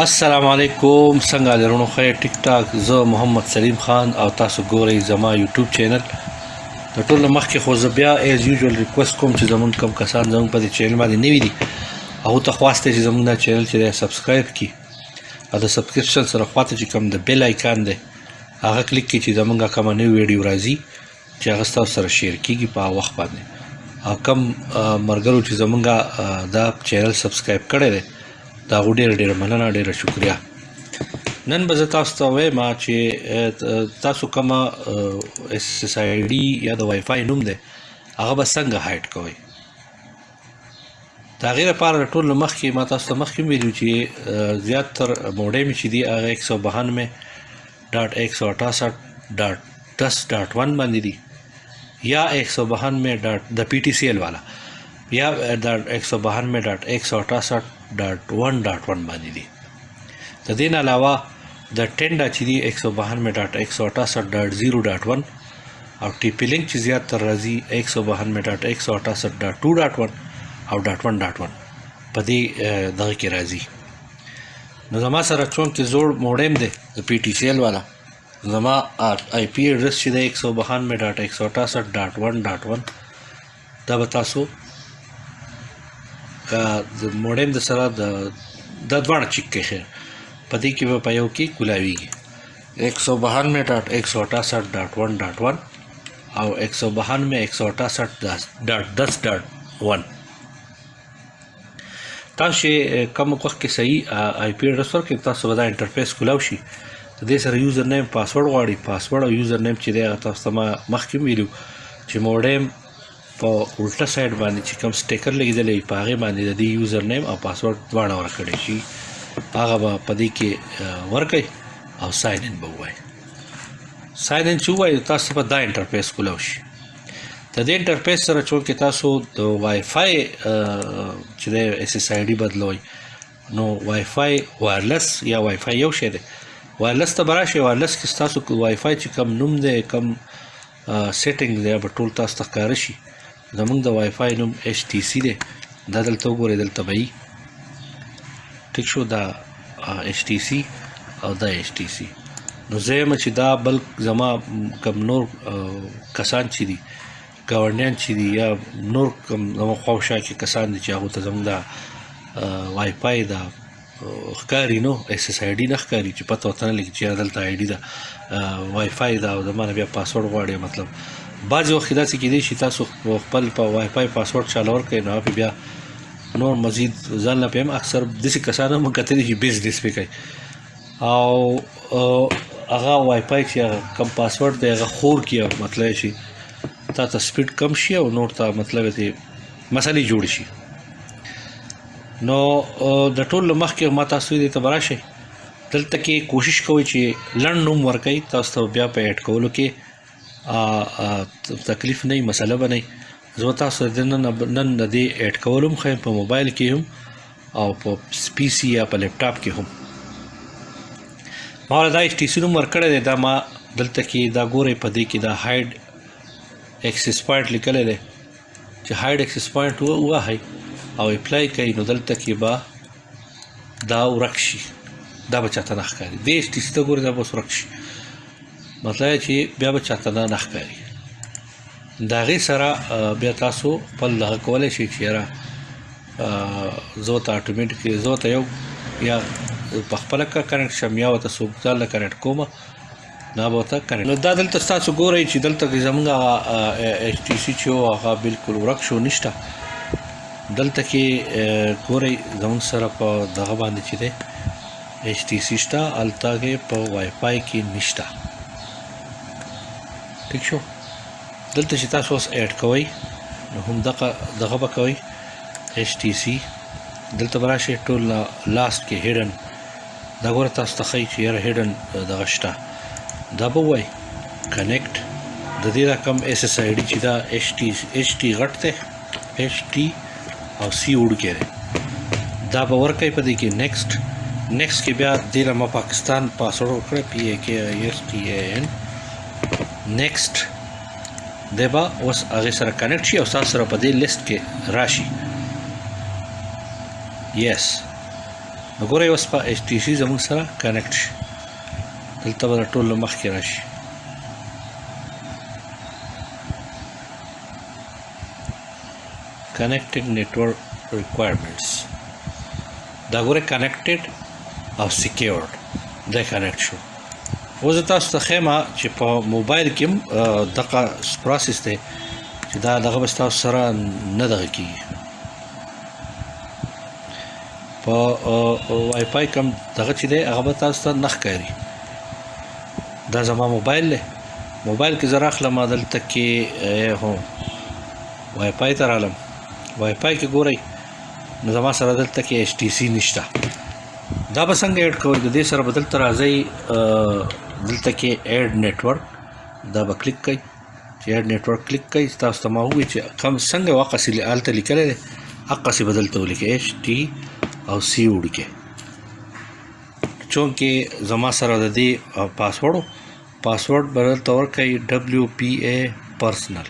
السلام علیکم څنګه لرونو خې ټیک ټاک زه محمد سلیم خان او تاسو ګورئ زما یوټیوب چینل د ټولو مخکې خو زه بیا ایز یوزول ریکوست کوم چې زمون کم کسان زمون په دې چینل باندې نوي دي او ته خواسته چې زمون دا چینل چې سبسکرایب کړي او د سبسکرپشن سره خواته چې کوم د بیل آیکن دی هغه کلیک کړئ چې زمونږه کومه نوې ویډیو راځي چې هغه ستاسو سره شیر کیږي په وخت باندې او کم مرګرو چې زمونږه دا چینل سبسکرایب کړی دی دا غوډیر ډیر مننه ډیر شکریا نن به زه تاسو ته وایم چې تاسو کوم اس اس آی ډي یا د وای فای نوم دی هغه به څنګه هایډ کوئ دا غیر لپاره ټول مخکې ما تاسو ته مخکې ویلو چې زیات تر موډم چې دی هغه 192.168.10.1 باندې دی یا 192.168.10.1 د پی ټی سی ایل والا یا د 192.168.1.1 باندې دی د دې نه علاوه د ټینډا چې دی 192.168.0.1 او ټي پي لینک چې زیات تر راځي 192.168.2.1 او ډاټ 1 ډاټ 1 په دې دغه کې راځي نو زما سره چون کې زوړ موډم دی د پی ټی سی ایل والا زما آی پی ایډرس چې دی 192.168.1.1 دا به تاسو د موډم د سره د د دواړه چیک کې خیر په دې کې به په یو کې کولاویږي 192.168.1.1 او 192.168.10.1 تاسو کوم وخت کې صحیح آی پی اډرس ورکړئ تاسو به دا انټرفیس کولاو شي د سره یوزر نیم پاسورډ غواړي پاسورډ او یوزر نیم چې دا تاسو ما مخکې ویلو چې موډم په الټا سایډ باندې چې کوم سټیکر لګیدلې په هغه باندې د یوزر نیم او پاسورډ دواړه ورکړي شي هغه به په دې کې ورکړي او ساين ان به وای ساين ان چې وای تاسو په دا انټرفیس کولاو شي د دې انټرفیس سره چې تاسو د وای فای چې د اس اس آی ډي بدلوي نو وای فای وایرلس یا وای فای یو شی دی وایرلس ته براشي وایرلس کې تاسو کو وای فای چې کم نوم دی کم سیټینګ دی به ټول تاسو ته ښکار شي زمونږ د وای فای نوم HTC دی دا دلته وګورئ دلته به یي ټیک شو دا ایچ ټي سي او دا ایچ ټي سي نو زه یم چې دا بل زما کم نور کسان چې دي ګاونډیان چې دي یا نور کم زما خوښه چې کسان دي چې هغه ته زموږ دا وای پای دا ښکاری نو اس اس آی ډی نه ښکاری چې پته وته نه لګی چې دلته آی ډی دا وای فای دا او زمانه بیا پاسورډ غواړي مطلب بعضی وخت داسې کېدی چې تاسو خپل په وای فای پاسورډ چالو ور کوي نو بیا نور مزید ځان لا پم اکثر د څه کسانو مونږ کتلی چې بزنس وکړي او هغه وای پای چې کم پاسورډ دی هغه خور کیه مطلب شي تا ته سپیډ کم شي او نور ته مطلب دی مسلې جوړ شي نو د ټول مخ کې ما تاسو دې ته براشي دلته کې کوشش کوئ چې لړ نوم ورکړئ تاسو ته بیا په اډ کولو کې تکلیف نه مسله بنئ زه تاسو د نن نن د دې اډ کولم خو په موبایل کې هم او په پی سي یا په لپ ټاپ کې هم ما دا ایس ټی سي نوم ورکړی دی دا ما دلته کې دا ګورې په دې کې دا هاید اکسس پوینټ لیکل دی چې هاید اکسس پوینټ وه او اپلای کوي نو دلته کې با دا ورک شي دا به چاته نه ښکاري دې ستاسو ګور دا به ورک شي مطلب چې بیا به چاته نه ښکاري دا غي سره بیا تاسو خپل دغه کولای شي چې را زو ته اتوماتیک زو ته یو یا په خپل کا کنیکټ شم یا ته سوبتال کنیکټ کوم دا به ته کړې نو دا دلته تاسو ګورئ چې دلته کې زمونږه ایچ ټي سي چې هغه بالکل ورک شو نشته دلته کې ګورئ زمونږ سره په دغه باندې چې دی ایچ ټي سي شته الته کې په وای فای کې نشته ٹھیک شو دلته چې تاسو اوس اډ کوئ نو هم دغه دغه به کوئ ایچ ټي سي دلته براشي ټول لاست کې هډن دا ګوره تاسو ته خی چې یاره هډن دغه شته دا به وای کنیکټ د دې رقم اس اس آی ډی چې دا ایچ ټی ایچ ټی غټ ته ایچ ټی او سی وډ کې دا به ورکای په دې کې نیکسټ نیکسټ کې بیا د لم پاکستان پاسورډ ورکړ پی ای کې ایس ټی ان نیکسټ دبا اوس هغه سره کنیکټ شي او تاسو سره په دې لیست کې راشي یس yes. نو ګورئ اوس په ایچ ټي سي زموږ سره کنیکټ شي دلته به ټول له مخکې راشي connected network requirements دا ګوره connected او secured دا connect شو اوس تاسو ته خیمه چې په موبایل کې دغه پروسس دی چې دا دغه بس تاسو سره نه دغه کیږي په وای فای کم دغه چې دی هغه به تاسو ته نه ښکاري دا زما موبایل دی موبایل کې زه راخلم دلته کې هو وای فای ته رالم وای فای کې ګورئ نو زما سره دلته کې ایچ ټي سي نشته دا به څنګه اډ کوئ د دې سره بدل تر راځي دلته کې اډ نتورک دا به کلیک کړئ چې اډ نتورک کلیک کړئ تاسو ته ما وی چې کم څنګه واقع سلی آلته لیکل دي اقا سی بدل ته ولیکئ ایچ ټی او سی وړکه چونکه زما سره د دې پاسورډ پاسورډ بدل تور کوي دبليو پی ای پرسنل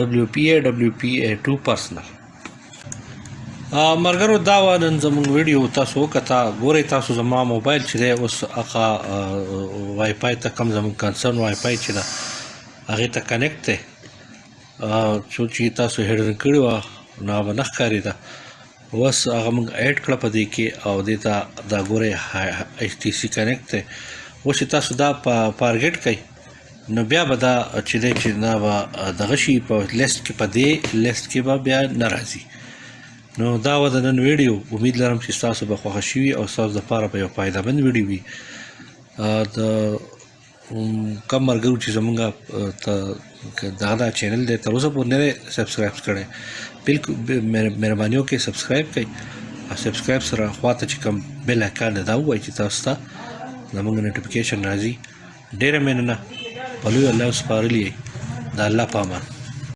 دبليو پی ای دبليو پی ای ټو پرسنل مرګرو دا و نن زموږ ویډیو تاسو وکتا ګوري تاسو زما موبایل چې دی اوس هغه وای فای ته کم زموږ کنسرن وای فای چې دا هغه ته کنیکټ دی څو چې تاسو هډر کړی و نو به نخ کاری دا وس هغه موږ اډ کړ په دې کې او دې ته دا ګوره ایچ ټي سي کنیکټ ته و چې تاسو دا فارګټ کړئ نو بیا به دا چې د چې نه به دغه شي په لیست کې په دې لیست کې به بیا ناراضي نو دا و د نن ویډیو امید لرم چې تاسو به خوښ شي او تاسو د پاره په یو فائدہ مند ویډیو وي د کم مرګو چې زمونږه ته دا دا چینل دی تر اوسه پورې نه سبسکرایب کړي بالکل مهرباني وکړئ سبسکرایب کړئ او سبسکرایب سره خواته چې کوم بیل آیکن دا وایي چې تاسو ته زمونږ نوټیفیکیشن راځي ډېره مننه په لوی الله سپارلي د الله په امان.